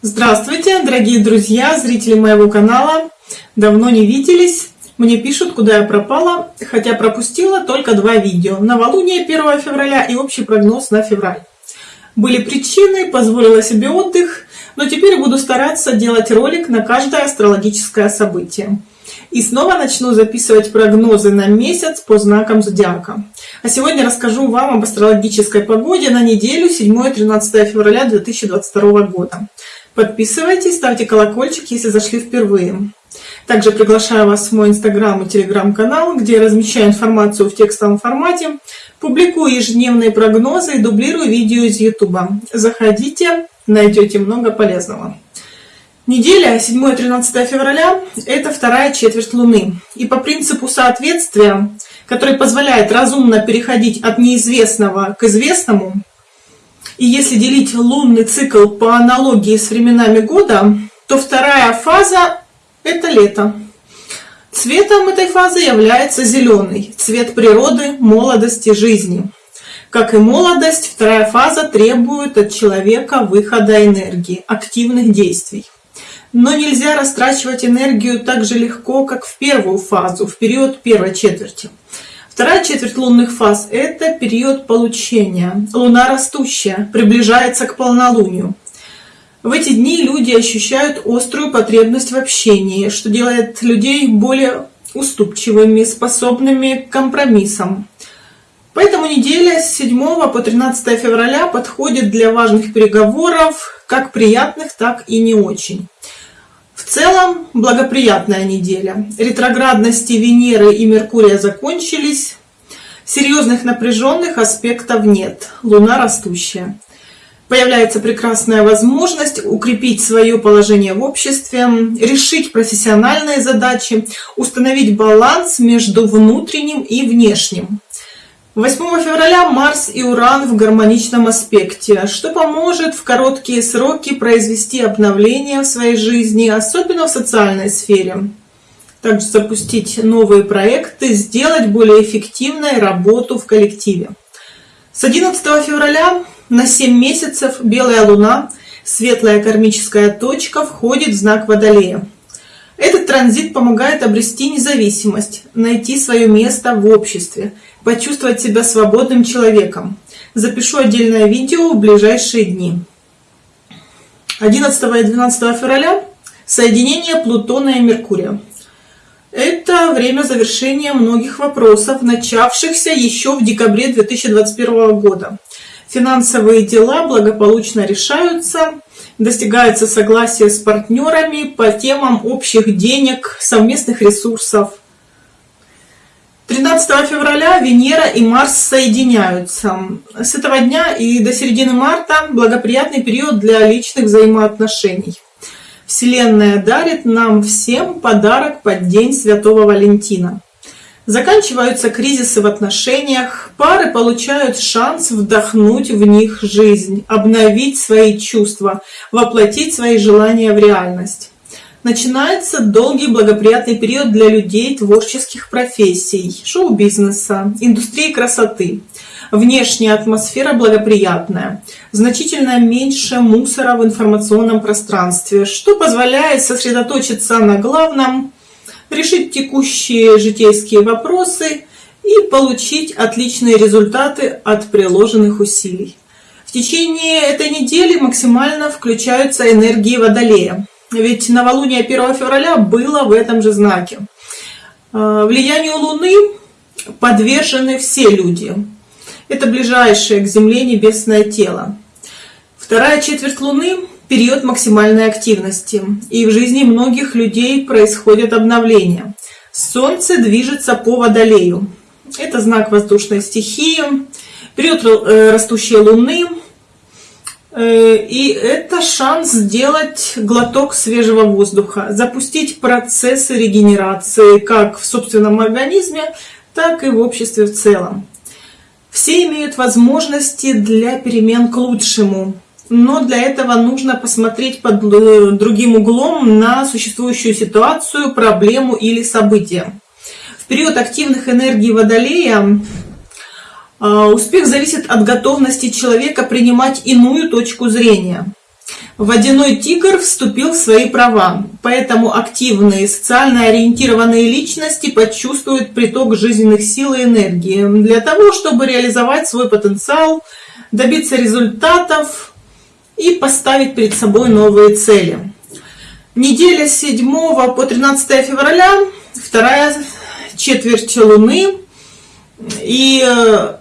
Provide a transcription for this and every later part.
Здравствуйте, дорогие друзья, зрители моего канала. Давно не виделись. Мне пишут, куда я пропала, хотя пропустила только два видео. Новолуние 1 февраля и общий прогноз на февраль. Были причины, позволила себе отдых, но теперь буду стараться делать ролик на каждое астрологическое событие. И снова начну записывать прогнозы на месяц по знакам зодиака. А сегодня расскажу вам об астрологической погоде на неделю 7-13 февраля 2022 года. Подписывайтесь, ставьте колокольчик, если зашли впервые. Также приглашаю вас в мой инстаграм и телеграм-канал, где я размещаю информацию в текстовом формате, публикую ежедневные прогнозы и дублирую видео из ютуба. Заходите, найдете много полезного. Неделя 7-13 февраля – это вторая четверть Луны. И по принципу соответствия, который позволяет разумно переходить от неизвестного к известному, и если делить лунный цикл по аналогии с временами года, то вторая фаза – это лето. Цветом этой фазы является зеленый, цвет природы, молодости, жизни. Как и молодость, вторая фаза требует от человека выхода энергии, активных действий. Но нельзя растрачивать энергию так же легко, как в первую фазу, в период первой четверти. Вторая четверть лунных фаз – это период получения. Луна растущая, приближается к полнолунию. В эти дни люди ощущают острую потребность в общении, что делает людей более уступчивыми, способными к компромиссам. Поэтому неделя с 7 по 13 февраля подходит для важных переговоров, как приятных, так и не очень. Целом благоприятная неделя. Ретроградности Венеры и Меркурия закончились. Серьезных напряженных аспектов нет. Луна растущая. Появляется прекрасная возможность укрепить свое положение в обществе, решить профессиональные задачи, установить баланс между внутренним и внешним. 8 февраля Марс и Уран в гармоничном аспекте, что поможет в короткие сроки произвести обновление в своей жизни, особенно в социальной сфере. Также запустить новые проекты, сделать более эффективной работу в коллективе. С 11 февраля на 7 месяцев Белая Луна, светлая кармическая точка, входит в знак Водолея. Этот транзит помогает обрести независимость, найти свое место в обществе, почувствовать себя свободным человеком. Запишу отдельное видео в ближайшие дни. 11 и 12 февраля соединение Плутона и Меркурия. Это время завершения многих вопросов, начавшихся еще в декабре 2021 года. Финансовые дела благополучно решаются, достигается согласие с партнерами по темам общих денег, совместных ресурсов. 13 февраля Венера и Марс соединяются. С этого дня и до середины марта благоприятный период для личных взаимоотношений. Вселенная дарит нам всем подарок под День Святого Валентина. Заканчиваются кризисы в отношениях, пары получают шанс вдохнуть в них жизнь, обновить свои чувства, воплотить свои желания в реальность. Начинается долгий благоприятный период для людей творческих профессий, шоу-бизнеса, индустрии красоты. Внешняя атмосфера благоприятная, значительно меньше мусора в информационном пространстве, что позволяет сосредоточиться на главном, решить текущие житейские вопросы и получить отличные результаты от приложенных усилий. В течение этой недели максимально включаются энергии Водолея. Ведь новолуние 1 февраля было в этом же знаке. А, влиянию Луны подвержены все люди. Это ближайшее к Земле небесное тело. Вторая четверть Луны период максимальной активности, и в жизни многих людей происходят обновления. Солнце движется по Водолею. Это знак воздушной стихии, период э, растущей Луны, э, и это шанс сделать глоток свежего воздуха, запустить процессы регенерации как в собственном организме, так и в обществе в целом. Все имеют возможности для перемен к лучшему но для этого нужно посмотреть под э, другим углом на существующую ситуацию, проблему или событие. В период активных энергий Водолея э, успех зависит от готовности человека принимать иную точку зрения. Водяной тигр вступил в свои права, поэтому активные социально ориентированные личности почувствуют приток жизненных сил и энергии для того, чтобы реализовать свой потенциал, добиться результатов и поставить перед собой новые цели. Неделя с 7 по 13 февраля, вторая четверть Луны, и э,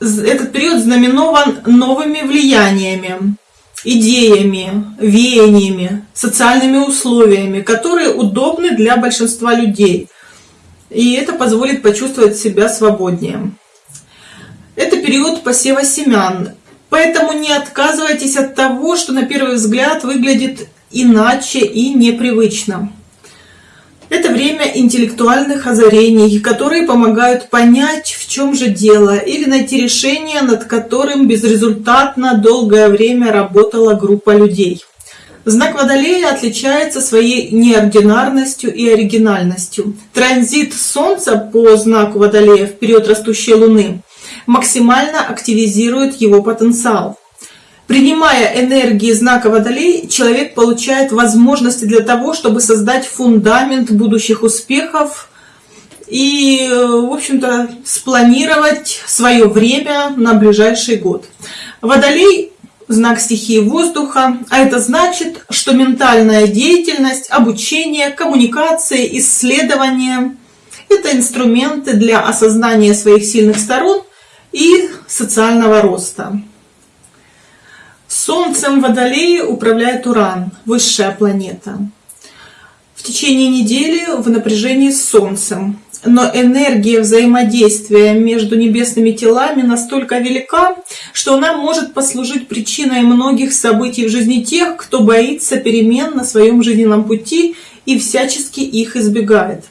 этот период знаменован новыми влияниями идеями, веяниями, социальными условиями, которые удобны для большинства людей. И это позволит почувствовать себя свободнее. Это период посева семян, поэтому не отказывайтесь от того, что на первый взгляд выглядит иначе и непривычно. Это время интеллектуальных озарений, которые помогают понять, в чем же дело, или найти решение, над которым безрезультатно долгое время работала группа людей. Знак Водолея отличается своей неординарностью и оригинальностью. Транзит Солнца по знаку Водолея в период растущей Луны максимально активизирует его потенциал. Принимая энергии знака Водолей, человек получает возможности для того, чтобы создать фундамент будущих успехов и, в общем-то, спланировать свое время на ближайший год. Водолей – знак стихии воздуха, а это значит, что ментальная деятельность, обучение, коммуникации, исследования – это инструменты для осознания своих сильных сторон и социального роста. Солнцем Водолее управляет Уран, высшая планета. В течение недели в напряжении с Солнцем. Но энергия взаимодействия между небесными телами настолько велика, что она может послужить причиной многих событий в жизни тех, кто боится перемен на своем жизненном пути и всячески их избегает.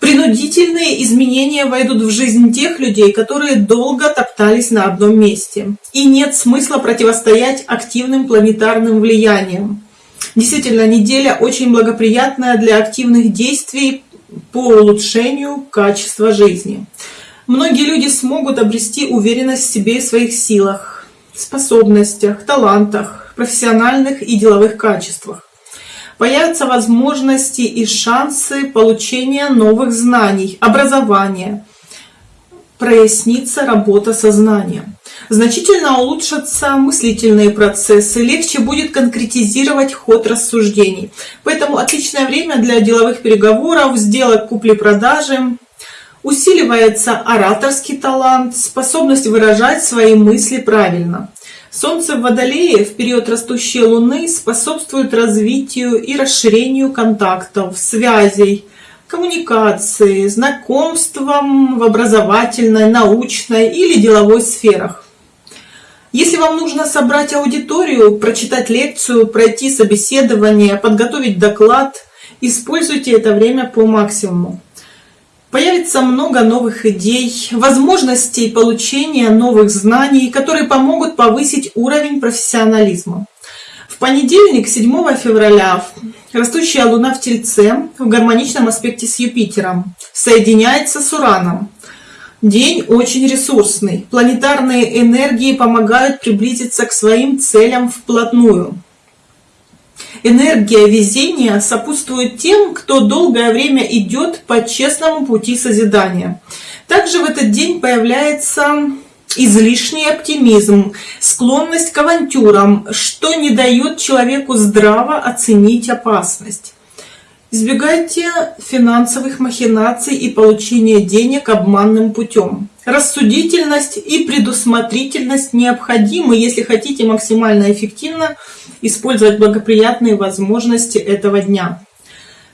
Принудительные изменения войдут в жизнь тех людей, которые долго топтались на одном месте. И нет смысла противостоять активным планетарным влияниям. Действительно, неделя очень благоприятная для активных действий по улучшению качества жизни. Многие люди смогут обрести уверенность в себе и своих силах, способностях, талантах, профессиональных и деловых качествах появятся возможности и шансы получения новых знаний, образования, прояснится работа сознания. Значительно улучшатся мыслительные процессы, легче будет конкретизировать ход рассуждений. Поэтому отличное время для деловых переговоров, сделок купли-продажи. Усиливается ораторский талант, способность выражать свои мысли правильно. Солнце в Водолее в период растущей Луны способствует развитию и расширению контактов, связей, коммуникации, знакомствам в образовательной, научной или деловой сферах. Если вам нужно собрать аудиторию, прочитать лекцию, пройти собеседование, подготовить доклад, используйте это время по максимуму. Появится много новых идей, возможностей получения новых знаний, которые помогут повысить уровень профессионализма. В понедельник, 7 февраля, растущая Луна в Тельце в гармоничном аспекте с Юпитером соединяется с Ураном. День очень ресурсный. Планетарные энергии помогают приблизиться к своим целям вплотную. Энергия везения сопутствует тем, кто долгое время идет по честному пути созидания. Также в этот день появляется излишний оптимизм, склонность к авантюрам, что не дает человеку здраво оценить опасность. Избегайте финансовых махинаций и получения денег обманным путем. Рассудительность и предусмотрительность необходимы, если хотите максимально эффективно использовать благоприятные возможности этого дня.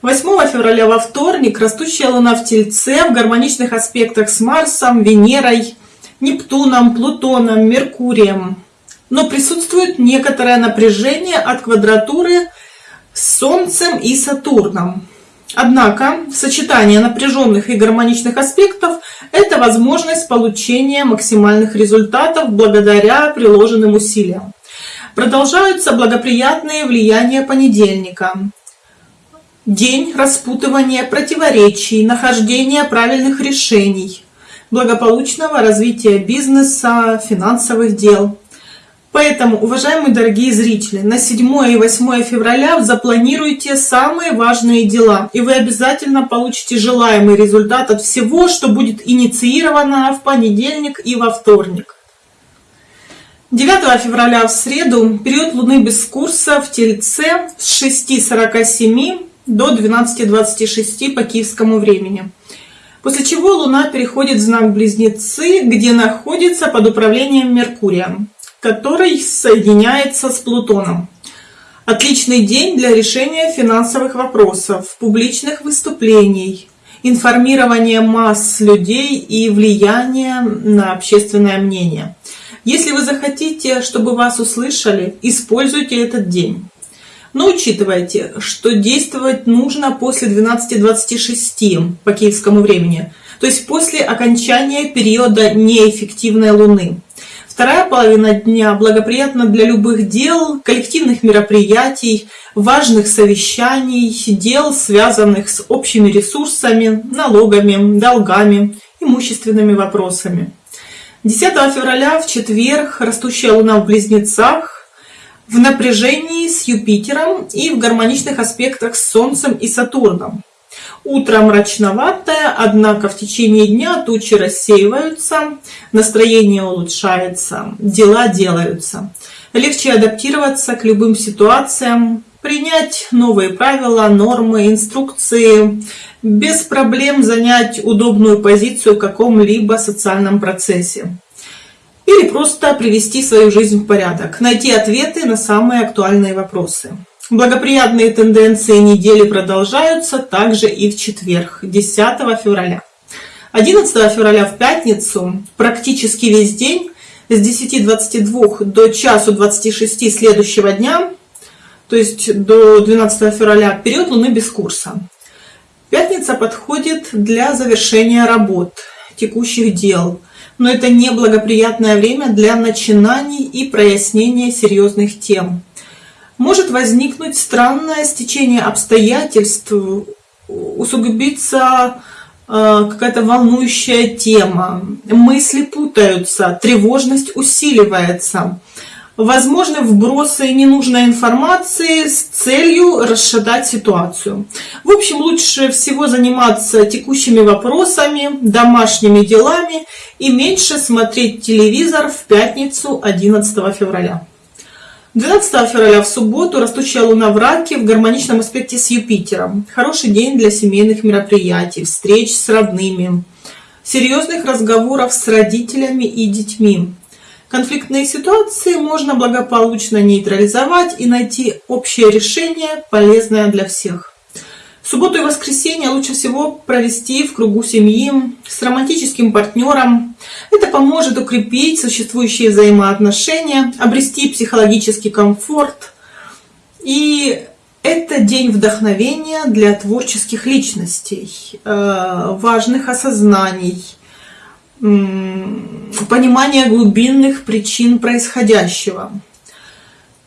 8 февраля во вторник растущая Луна в Тельце в гармоничных аспектах с Марсом, Венерой, Нептуном, Плутоном, Меркурием. Но присутствует некоторое напряжение от квадратуры с Солнцем и Сатурном. Однако сочетание напряженных и гармоничных аспектов – это возможность получения максимальных результатов благодаря приложенным усилиям. Продолжаются благоприятные влияния понедельника. День распутывания противоречий, нахождения правильных решений, благополучного развития бизнеса, финансовых дел. Поэтому, уважаемые дорогие зрители, на 7 и 8 февраля запланируйте самые важные дела, и вы обязательно получите желаемый результат от всего, что будет инициировано в понедельник и во вторник. 9 февраля в среду период Луны без курса в Тельце с 6.47 до 12.26 по киевскому времени. После чего Луна переходит в знак Близнецы, где находится под управлением Меркурия который соединяется с Плутоном. Отличный день для решения финансовых вопросов, публичных выступлений, информирования масс людей и влияния на общественное мнение. Если вы захотите, чтобы вас услышали, используйте этот день. Но учитывайте, что действовать нужно после 12.26 по киевскому времени, то есть после окончания периода неэффективной Луны. Вторая половина дня благоприятна для любых дел, коллективных мероприятий, важных совещаний, дел, связанных с общими ресурсами, налогами, долгами, имущественными вопросами. 10 февраля в четверг растущая луна в близнецах в напряжении с Юпитером и в гармоничных аспектах с Солнцем и Сатурном. Утро мрачноватое, однако в течение дня тучи рассеиваются, настроение улучшается, дела делаются. Легче адаптироваться к любым ситуациям, принять новые правила, нормы, инструкции, без проблем занять удобную позицию в каком-либо социальном процессе. Или просто привести свою жизнь в порядок, найти ответы на самые актуальные вопросы. Благоприятные тенденции недели продолжаются также и в четверг, 10 февраля. 11 февраля в пятницу практически весь день с 10.22 до часу 26 следующего дня, то есть до 12 февраля, период Луны без курса. Пятница подходит для завершения работ, текущих дел, но это не благоприятное время для начинаний и прояснения серьезных тем может возникнуть странное стечение обстоятельств, усугубиться э, какая-то волнующая тема, мысли путаются, тревожность усиливается, возможны вбросы ненужной информации с целью расшатать ситуацию. В общем, лучше всего заниматься текущими вопросами, домашними делами и меньше смотреть телевизор в пятницу 11 февраля. 12 февраля в субботу растущая луна в раке в гармоничном аспекте с Юпитером. Хороший день для семейных мероприятий, встреч с родными, серьезных разговоров с родителями и детьми. Конфликтные ситуации можно благополучно нейтрализовать и найти общее решение, полезное для всех. Субботу и воскресенье лучше всего провести в кругу семьи с романтическим партнером. Это поможет укрепить существующие взаимоотношения, обрести психологический комфорт. И это день вдохновения для творческих личностей, э, важных осознаний, понимания глубинных причин происходящего.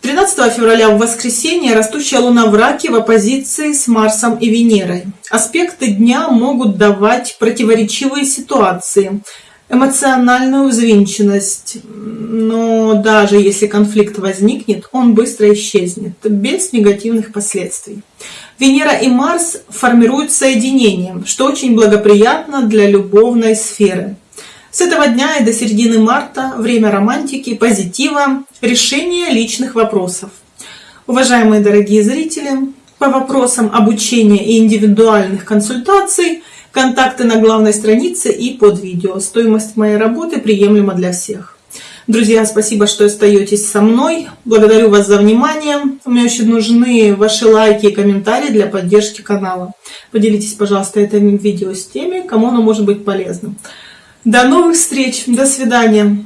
13 февраля в воскресенье растущая луна в раке в оппозиции с Марсом и Венерой. Аспекты дня могут давать противоречивые ситуации, эмоциональную взвинченность, но даже если конфликт возникнет, он быстро исчезнет, без негативных последствий. Венера и Марс формируют соединение, что очень благоприятно для любовной сферы. С этого дня и до середины марта время романтики, позитива, решения личных вопросов. Уважаемые дорогие зрители, по вопросам обучения и индивидуальных консультаций контакты на главной странице и под видео. Стоимость моей работы приемлема для всех. Друзья, спасибо, что остаетесь со мной. Благодарю вас за внимание. Мне очень нужны ваши лайки и комментарии для поддержки канала. Поделитесь, пожалуйста, этим видео с теми, кому оно может быть полезным. До новых встреч. До свидания.